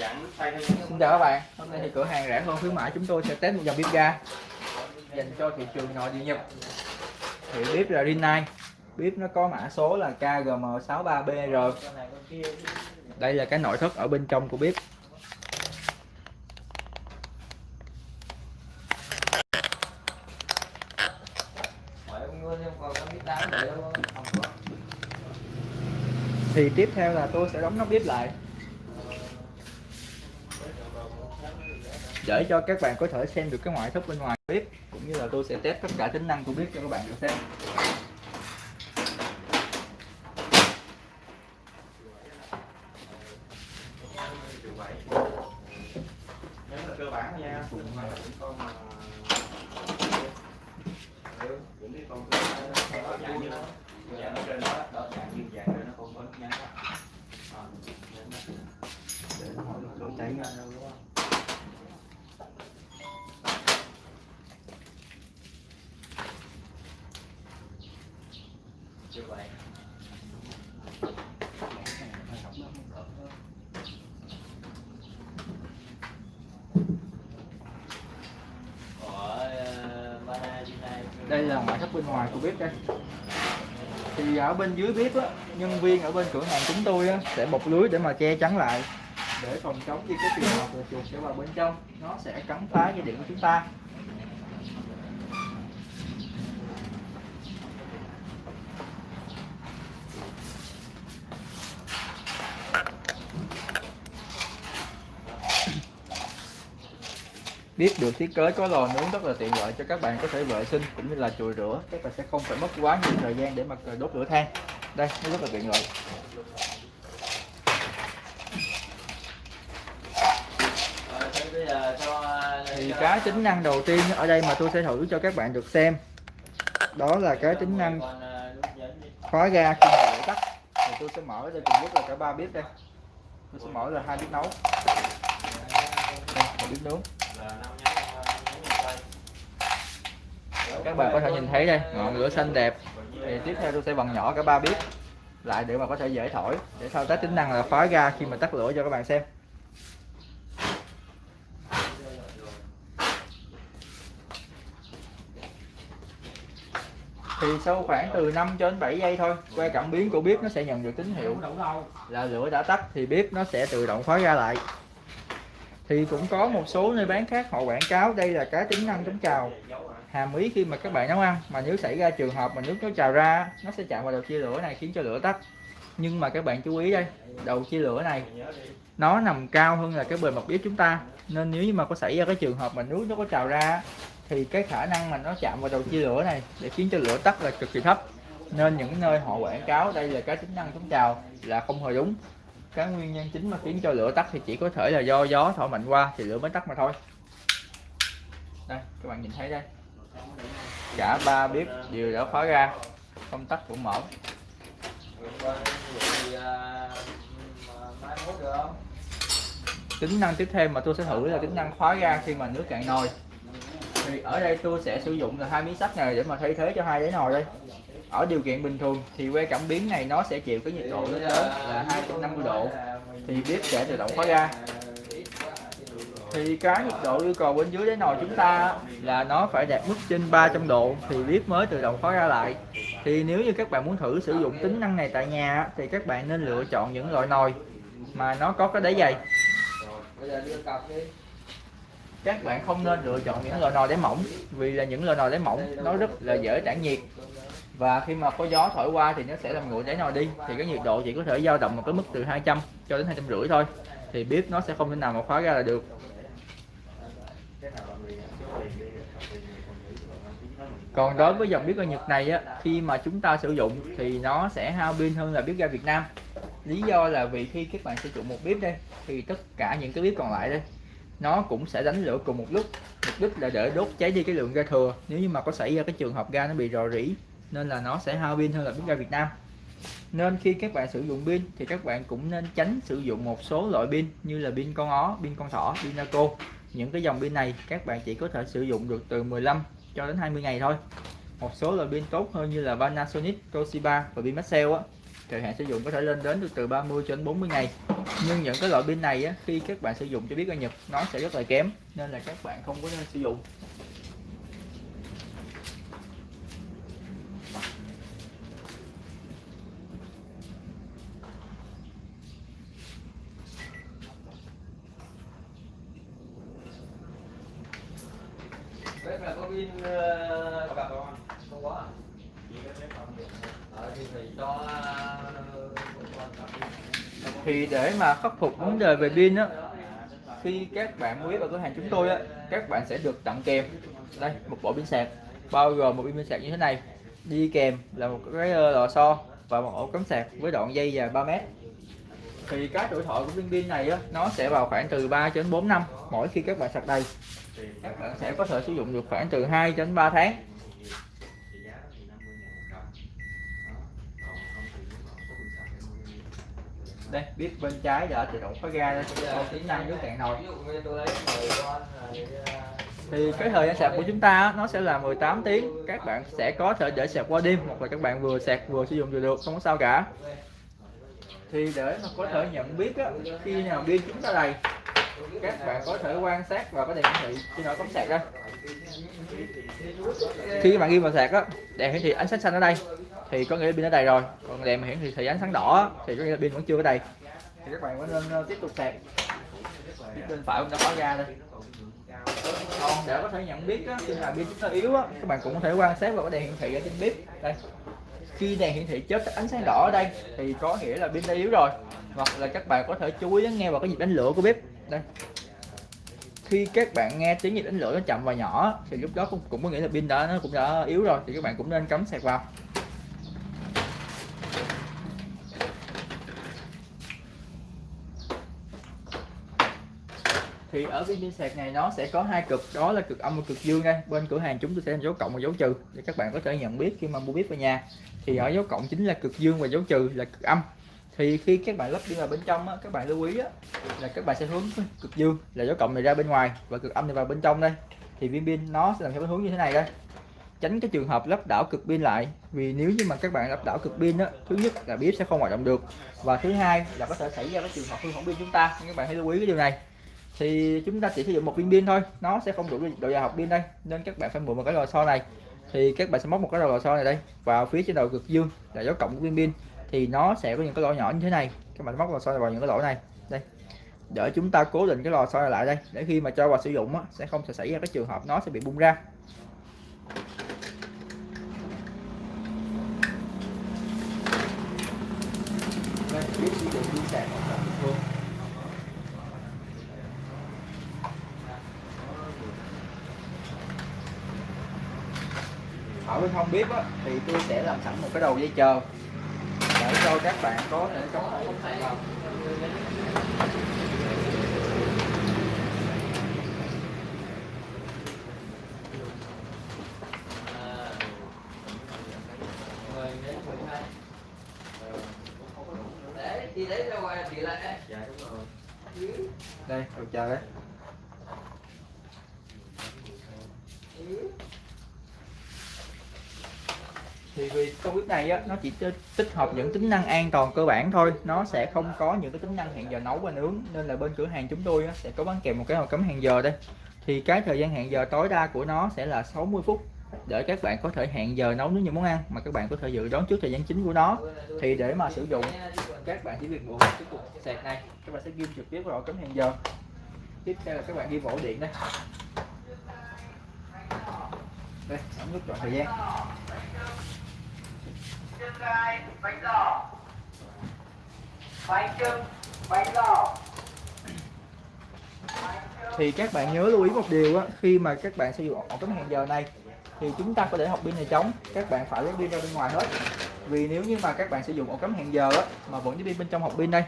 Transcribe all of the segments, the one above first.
Xin chào các bạn, hôm nay thì cửa hàng rẻ hơn khuyến mãi chúng tôi sẽ test một dòng bếp ga dành cho thị trường nội địa Nhật. Thì bếp là Rinnai, bếp nó có mã số là KGM63BR. Đây là cái nội thất ở bên trong của bếp. Thì tiếp theo là tôi sẽ đóng nắp bếp lại để cho các bạn có thể xem được cái ngoại thất bên ngoài bếp cũng như là tôi sẽ test tất cả tính năng của bếp cho các bạn được xem cơ bản thôi nha cùng mà con mà những cái con dạng như nó dạng ở trên đó đó dạng như dạng nó không có nhắn để nó hỏi lửa cháy ra đâu đúng không như vậy đây bên ngoài của bếp đây. Thì ở bên dưới bếp á nhân viên ở bên cửa hàng chúng tôi á, sẽ bọc lưới để mà che chắn lại. Để phòng chống khi cái trường hợp là chuột sẽ vào bên trong nó sẽ cắn phá dây điện của chúng ta. Biết được thiết kế có lò nướng rất là tiện lợi cho các bạn có thể vệ sinh cũng như là chùi rửa. Các bạn sẽ không phải mất quá nhiều thời gian để mà đốt lửa than. Đây, nó rất là tiện lợi. Thì cái tính năng đầu tiên ở đây mà tôi sẽ thử cho các bạn được xem, đó là cái tính năng khóa ga khi mà lửa tắt. Thì tôi sẽ mở đây cùng lúc là cả ba bếp đây. Tôi sẽ mở là hai bếp nấu. Đây, một bếp nướng. Các bạn có thể nhìn thấy đây, ngọn lửa xanh đẹp. Thì tiếp theo tôi sẽ vặn nhỏ cả ba bếp lại để mà có thể dễ thổi, để thao tác tính năng là khóa ga khi mà tắt lửa cho các bạn xem. Thì sau khoảng từ 5 cho đến 7 giây thôi que cảm biến của bếp nó sẽ nhận được tín hiệu là lửa đã tắt thì bếp nó sẽ tự động khóa ra lại thì cũng có một số nơi bán khác họ quảng cáo, đây là cái tính năng chống trào hàm ý khi mà các bạn nấu ăn, mà nếu xảy ra trường hợp mà nước nó trào ra, nó sẽ chạm vào đầu chia lửa này, khiến cho lửa tắt. Nhưng mà các bạn chú ý đây, đầu chia lửa này, nó nằm cao hơn là cái bề mặt bếp chúng ta. Nên nếu như mà có xảy ra cái trường hợp mà nước nó có trào ra, thì cái khả năng mà nó chạm vào đầu chia lửa này để khiến cho lửa tắt là cực kỳ thấp. Nên những nơi họ quảng cáo đây là cái tính năng chống trào là không hề đúng cái nguyên nhân chính mà khiến cho lửa tắt thì chỉ có thể là do gió thổi mạnh qua thì lửa mới tắt mà thôi. Đây, các bạn nhìn thấy đây. Cả ba bếp đều đã khóa ra, công tắc cũng mở. Tính năng tiếp theo mà tôi sẽ thử là tính năng khóa ga khi mà nước cạn nồi. Thì ở đây tôi sẽ sử dụng là hai miếng sắt này để mà thay thế cho hai đáy nồi đây ở điều kiện bình thường thì que cảm biến này nó sẽ chịu cái nhiệt độ lên tới là 250 độ. Thì bếp sẽ tự động khóa ga thì cái nhiệt độ yêu cầu bên dưới đáy nồi chúng ta là nó phải đạt mức trên 300 độ thì bếp mới tự động khóa ra lại. Thì nếu như các bạn muốn thử sử dụng tính năng này tại nhà thì các bạn nên lựa chọn những loại nồi mà nó có cái đáy dày. Các bạn không nên lựa chọn những loại nồi đáy mỏng vì là những loại nồi đáy mỏng nó rất là dễ tản nhiệt và khi mà có gió thổi qua thì nó sẽ làm nguội đáy nồi đi. Thì cái nhiệt độ chỉ có thể dao động một cái mức từ 200 cho đến hai trăm rưỡi thôi. Thì bếp nó sẽ không thể nào mà khóa ra là được. Còn đối với dòng bếp ga Nhật này á, khi mà chúng ta sử dụng thì nó sẽ hao pin hơn là bếp ga Việt Nam. Lý do là vì khi các bạn sử dụng một bếp đây, thì tất cả những cái bếp còn lại đây, nó cũng sẽ đánh lửa cùng một lúc. Mục đích là để đốt cháy đi cái lượng ga thừa. Nếu như mà có xảy ra cái trường hợp ga nó bị rò rỉ nên là nó sẽ hao pin hơn là bếp ga Việt Nam. Nên khi các bạn sử dụng pin thì các bạn cũng nên tránh sử dụng một số loại pin như là pin con ó, pin con thỏ, pin naco. Những cái dòng pin này các bạn chỉ có thể sử dụng được từ 15 cho đến 20 ngày thôi. Một số loại pin tốt hơn như là Panasonic, Toshiba và pin Maxell á thời hạn sử dụng có thể lên đến được từ 30 cho đến 40 ngày. Nhưng những cái loại pin này á, khi các bạn sử dụng cho biết ở Nhật nó sẽ rất là kém nên là các bạn không có nên sử dụng bếp là có pin ờ, gặp không không có thì để mà khắc phục vấn đề về pin á khi các bạn mua ở cửa hàng chúng tôi á các bạn sẽ được tặng kèm. Đây một bộ pin sạc bao gồm một pin sạc như thế này. Đi kèm là một cái ờ, lò xo và một ổ cắm sạc với đoạn dây dài 3 mét. Thì cái tuổi thọ của viên pin này á nó sẽ vào khoảng từ 3 đến 4 năm mỗi khi các bạn sạc đầy các bạn sẽ có thể sử dụng được khoảng từ 2 đến 3 tháng. Đây biết bên trái đã tự động khóa ga đây có tính năng nước cạn nồi. Thì cái thời gian sạc của chúng ta nó sẽ là 18 tiếng. Các bạn sẽ có thể để sạc qua đêm hoặc là các bạn vừa sạc vừa sử dụng vừa được không có sao cả. Thì để mà có thể nhận biết á, khi nào pin chúng ta đầy các bạn có thể quan sát và có thể hiển thị khi nào cắm sạc ra khi các bạn ghi vào sạc á đèn hiển thị ánh sáng xanh ở đây thì có nghĩa là pin ở đây rồi. Còn đèn hiển thị ánh sáng đỏ thì có nghĩa là pin vẫn chưa ở đây thì các bạn có nên ờ, tiếp tục sạc. Bên phải cũng đã khóa ga đây. Còn để có thể nhận biết á, khi nào pin chúng ta yếu á, các bạn cũng có thể quan sát vào cái đèn hiển thị ở trên bếp. Đây. Khi đèn hiển thị chớp ánh sáng đỏ ở đây thì có nghĩa là pin đã yếu rồi. Hoặc là các bạn có thể chú ý lắng nghe vào cái nhịp đánh lửa của bếp đây. Khi các bạn nghe tiếng nhịp đánh lửa nó chậm và nhỏ thì lúc đó cũng, cũng có nghĩa là pin đã nó cũng đã yếu rồi thì các bạn cũng nên cắm sạc vào. Thì ở cái pin sạc này nó sẽ có hai cực đó là cực âm và cực dương đây. Bên cửa hàng chúng tôi sẽ dấu cộng và dấu trừ để các bạn có thể nhận biết khi mà mua bếp về nhà. Thì ở dấu cộng chính là cực dương và dấu trừ là cực âm thì khi các bạn lắp đi vào bên trong á, các bạn lưu ý á, là các bạn sẽ hướng cực dương là dấu cộng này ra bên ngoài và cực âm này vào bên trong đây. Thì viên pin nó sẽ làm theo hướng như thế này đây. Tránh cái trường hợp lắp đảo cực pin lại vì nếu như mà các bạn lắp đảo cực pin á thứ nhất là bếp sẽ không hoạt động được và thứ hai là có thể xảy ra cái trường hợp hư hỏng pin chúng ta nên các bạn hãy lưu ý cái điều này. Thì chúng ta chỉ sử dụng một viên pin thôi nó sẽ không đủ độ dài học pin đây nên các bạn phải mượn một cái lò xo này. Thì các bạn sẽ móc một cái lò xo này đây vào phía trên đầu cực dương là dấu cộng của viên pin thì nó sẽ có những cái lỗ nhỏ như thế này. Các bạn móc lò xo vào những cái lỗ này. Đây. Để chúng ta cố định cái lò xo này lại đây. Để khi mà cho vào sử dụng á, sẽ không sẽ xảy ra cái trường hợp nó sẽ bị bung ra. Đây biết sử dụng sạc thường ở bên không bếp á, thì tôi sẽ làm sẵn một cái đầu dây chờ cho các bạn có thể chống lại không 10 đến 12. Đấy, thì lệ. Dạ đúng rồi. đây đầu chờ đấy thì vì con bếp này á, nó chỉ tích hợp những tính năng an toàn cơ bản thôi. Nó sẽ không có những cái tính năng hẹn giờ nấu và nướng. Nên là bên cửa hàng chúng tôi á, sẽ có bán kèm một cái hộp cấm hẹn giờ đây. Thì cái thời gian hẹn giờ tối đa của nó sẽ là 60 phút để các bạn có thể hẹn giờ nấu nướng những món ăn mà các bạn có thể dự đoán trước thời gian chính của nó. Thì để mà sử dụng các bạn chỉ việc buộc cái cục sạc này các bạn sẽ ghim trực tiếp vào cấm cắm hẹn giờ. Tiếp theo là các bạn ghi vỗ điện đây. Đây ống nút chọn thời gian gai bánh giò bánh trưng bánh giò thì các bạn nhớ lưu ý một điều á, khi mà các bạn sử dụng ổ cắm hẹn giờ này, thì chúng ta có để học pin này trống các bạn phải lấy pin ra bên ngoài hết. Vì nếu như mà các bạn sử dụng ổ cắm hẹn giờ á, mà vẫn có pin bên trong hộp pin đây,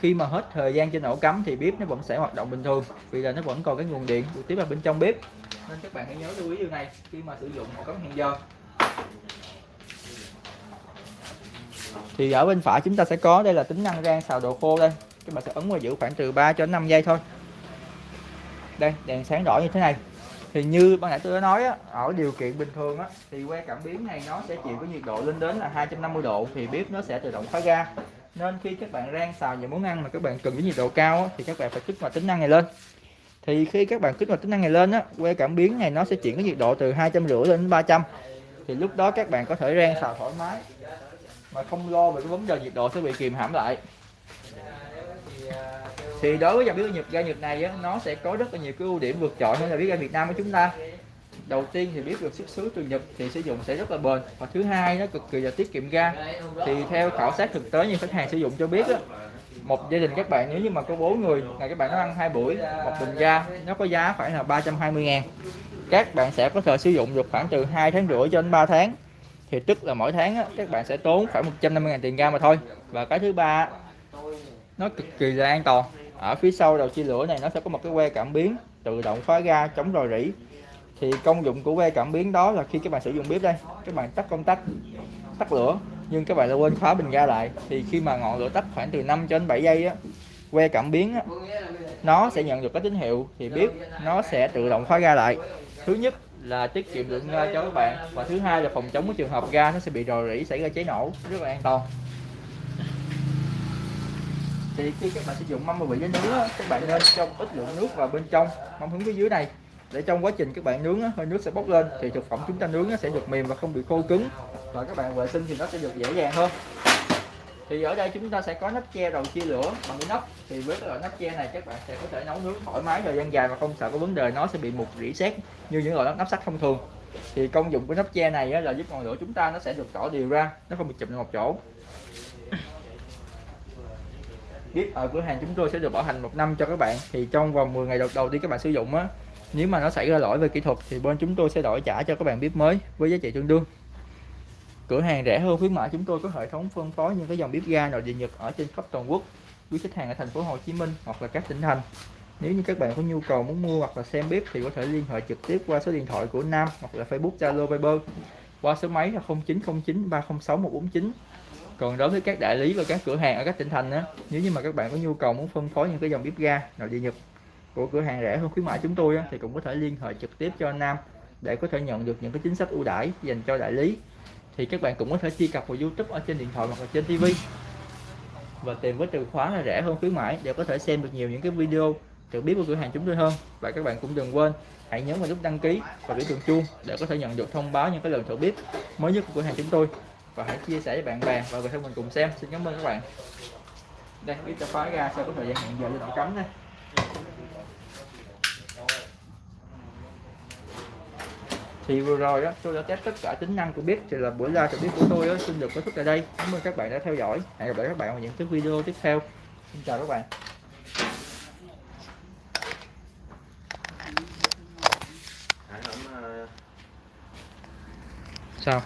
khi mà hết thời gian trên ổ cắm thì bếp nó vẫn sẽ hoạt động bình thường, vì là nó vẫn còn cái nguồn điện được tiếp vào bên trong bếp. Nên các bạn hãy nhớ lưu ý điều này khi mà sử dụng ổ cắm hẹn giờ. Thì ở bên phải chúng ta sẽ có đây là tính năng rang xào đồ khô đây. Các bạn sẽ ấn và giữ khoảng từ 3 cho đến 5 giây thôi. Đây đèn sáng đỏ như thế này. Thì như ban nãy tôi đã nói á, ở điều kiện bình thường á, thì que cảm biến này nó sẽ chịu cái nhiệt độ lên đến là 250 độ thì bếp nó sẽ tự động khóa ga nên khi các bạn rang xào những món ăn mà các bạn cần với nhiệt độ cao á, thì các bạn phải kích hoạt tính năng này lên. Thì khi các bạn kích hoạt tính năng này lên á que cảm biến này nó sẽ chuyển cái nhiệt độ từ 250 lên đến 300 thì lúc đó các bạn có thể rang xào thoải mái mà không lo về cái vấn đề nhiệt độ sẽ bị kìm hãm lại. Thì đối với dòng bếp ga Nhật ga Nhật này á, nó sẽ có rất là nhiều cái ưu điểm vượt trội hơn là bếp ga Việt Nam của chúng ta. Đầu tiên thì biết được xuất xứ từ Nhật thì sử dụng sẽ rất là bền. Và thứ hai nó cực kỳ là tiết kiệm ga. Thì theo khảo sát thực tế như khách hàng sử dụng cho biết á, một gia đình các bạn nếu như mà có bốn người ngày các bạn nó ăn hai buổi một bình ga nó có giá khoảng là 320 ngàn. Các bạn sẽ có thể sử dụng được khoảng từ 2 tháng rưỡi cho đến 3 tháng thì tức là mỗi tháng á, các bạn sẽ tốn khoảng 150 ngàn tiền ga mà thôi. Và cái thứ ba nó cực kỳ là an toàn. Ở phía sau đầu chia lửa này nó sẽ có một cái que cảm biến tự động khóa ga chống rò rỉ. Thì công dụng của que cảm biến đó là khi các bạn sử dụng bếp đây các bạn tắt công tắc tắt lửa nhưng các bạn lại quên khóa bình ga lại. Thì khi mà ngọn lửa tắt khoảng từ 5 cho đến 7 giây á que cảm biến á, nó sẽ nhận được cái tín hiệu thì bếp nó sẽ tự động khóa ga lại. Thứ nhất là tiết kiệm lượng ga ờ, cho các bạn. Và thứ hai là phòng chống cái trường hợp ga nó sẽ bị rò rỉ, xảy ra cháy nổ, rất là an toàn. Thì khi các bạn sử dụng mâm mà vị với nướng các bạn nên cho ít lượng nước vào bên trong mâm hướng phía dưới này. Để trong quá trình các bạn nướng hơi nước sẽ bốc lên, thì thực phẩm chúng ta nướng nó sẽ được mềm và không bị khô cứng. Và các bạn vệ sinh thì nó sẽ được dễ dàng hơn thì ở đây chúng ta sẽ có nắp che đầu chia lửa bằng cái nắp. Thì với cái loại nắp che này các bạn sẽ có thể nấu nướng thoải mái thời gian dài mà không sợ có vấn đề nó sẽ bị mục rỉ sét như những loại nắp, nắp sắt thông thường. Thì công dụng của nắp che này là giúp ngọn lửa chúng ta nó sẽ được tỏ đều ra nó không bị chụm vào một chỗ. Bếp ở cửa hàng chúng tôi sẽ được bảo hành một năm cho các bạn. Thì trong vòng 10 ngày đầu đầu tiên các bạn sử dụng á nếu mà nó xảy ra lỗi về kỹ thuật thì bên chúng tôi sẽ đổi trả cho các bạn bếp mới với giá trị tương đương cửa hàng rẻ hơn khuyến mãi chúng tôi có hệ thống phân phối những cái dòng bếp ga nội địa nhật ở trên khắp toàn quốc. Quý khách hàng ở thành phố Hồ Chí Minh hoặc là các tỉnh thành. Nếu như các bạn có nhu cầu muốn mua hoặc là xem bếp thì có thể liên hệ trực tiếp qua số điện thoại của Nam hoặc là Facebook Zalo Viber qua số máy là 0909 306 149 còn đối với các đại lý và các cửa hàng ở các tỉnh thành á nếu như mà các bạn có nhu cầu muốn phân phối những cái dòng bếp ga nội địa nhật của cửa hàng rẻ hơn khuyến mãi chúng tôi á, thì cũng có thể liên hệ trực tiếp cho Nam để có thể nhận được những cái chính sách ưu đãi dành cho đại lý thì các bạn cũng có thể truy cập vào YouTube ở trên điện thoại hoặc là trên TV và tìm với từ khóa là rẻ hơn khuyến mãi để có thể xem được nhiều những cái video được biết của cửa hàng chúng tôi hơn. Và các bạn cũng đừng quên, hãy nhấn vào nút đăng ký và biểu tượng chuông để có thể nhận được thông báo những cái lần thử bếp mới nhất của cửa hàng chúng tôi. Và hãy chia sẻ với bạn bè và người thân mình cùng xem. Xin cảm ơn các bạn. Đây, biết cho khóa ra sau có thời gian hẹn giờ lên cấm đây? Thì vừa rồi đó tôi đã test tất cả tính năng của bếp thì là buổi live cho bếp của tôi đó, xin được kết thúc tại đây. Cảm ơn các bạn đã theo dõi. Hẹn gặp lại các bạn vào những cái video tiếp theo. Xin chào các bạn. Ờ, sao